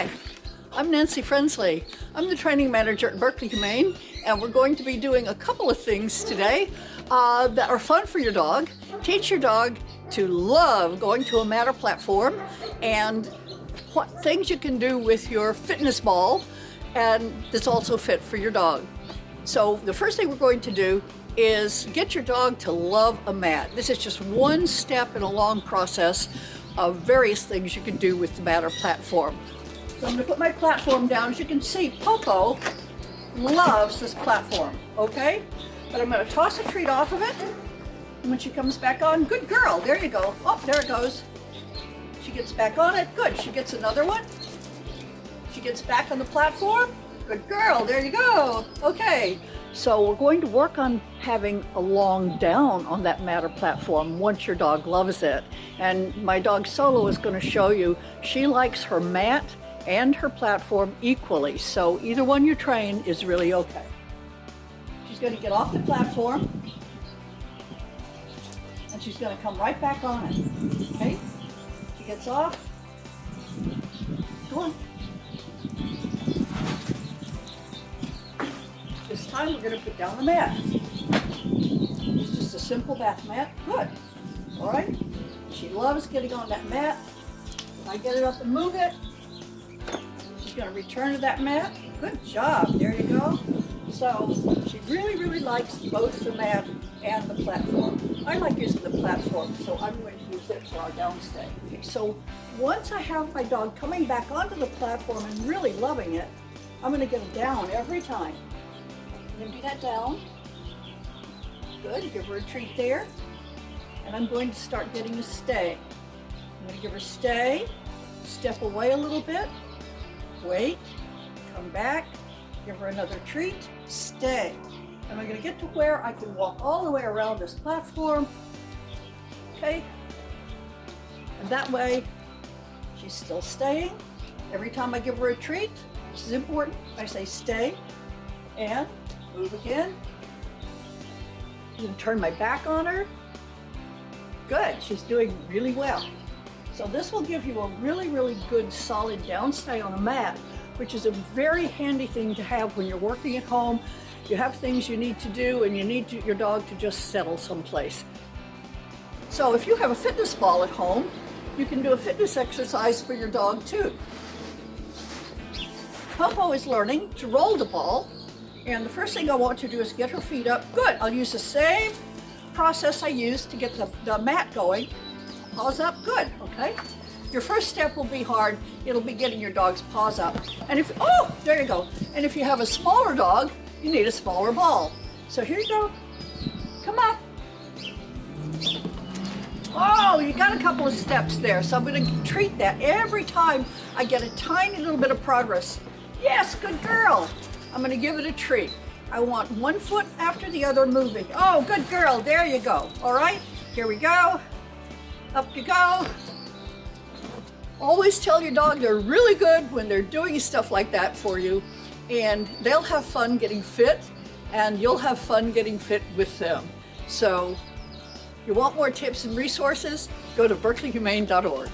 Hi, I'm Nancy Frensley. I'm the training manager at Berkeley Humane, and we're going to be doing a couple of things today uh, that are fun for your dog. Teach your dog to love going to a matter platform and what things you can do with your fitness ball and that's also fit for your dog. So the first thing we're going to do is get your dog to love a mat. This is just one step in a long process of various things you can do with the matter platform. So I'm going to put my platform down. As you can see, Popo loves this platform, okay? But I'm going to toss a treat off of it. And when she comes back on, good girl, there you go. Oh, there it goes. She gets back on it, good. She gets another one. She gets back on the platform. Good girl, there you go. Okay, so we're going to work on having a long down on that matter platform once your dog loves it. And my dog Solo is going to show you she likes her mat and her platform equally. So either one you train is really okay. She's going to get off the platform and she's going to come right back on it. Okay? She gets off. Go on. This time we're going to put down the mat. It's just a simple bath mat. Good. All right. She loves getting on that mat. If I get it up and move it, she's going to return to that mat. Good job. There you go. So she really, really likes both the mat and the platform. I like using the platform, so I'm going to use it for our downstay. Okay, so once I have my dog coming back onto the platform and really loving it, I'm going to get it down every time. I'm going to do that down. Good, give her a treat there. And I'm going to start getting a stay. I'm going to give her stay, step away a little bit, wait, come back, give her another treat, stay. And I'm going to get to where I can walk all the way around this platform. Okay? And that way, she's still staying. Every time I give her a treat, this is important, I say stay and move again. Going to turn my back on her. Good, she's doing really well. So this will give you a really, really good solid downstay on a mat, which is a very handy thing to have when you're working at home you have things you need to do and you need to, your dog to just settle someplace. So if you have a fitness ball at home, you can do a fitness exercise for your dog too. Popo is learning to roll the ball and the first thing I want to do is get her feet up. Good, I'll use the same process I used to get the, the mat going. Paws up, good, okay? Your first step will be hard. It'll be getting your dog's paws up. And if, oh, there you go. And if you have a smaller dog, you need a smaller ball. So here you go. Come on. Oh, you got a couple of steps there. So I'm going to treat that every time I get a tiny little bit of progress. Yes, good girl. I'm going to give it a treat. I want one foot after the other moving. Oh, good girl. There you go. All right, here we go. Up you go. Always tell your dog they're really good when they're doing stuff like that for you and they'll have fun getting fit and you'll have fun getting fit with them. So you want more tips and resources? Go to berkeleyhumane.org.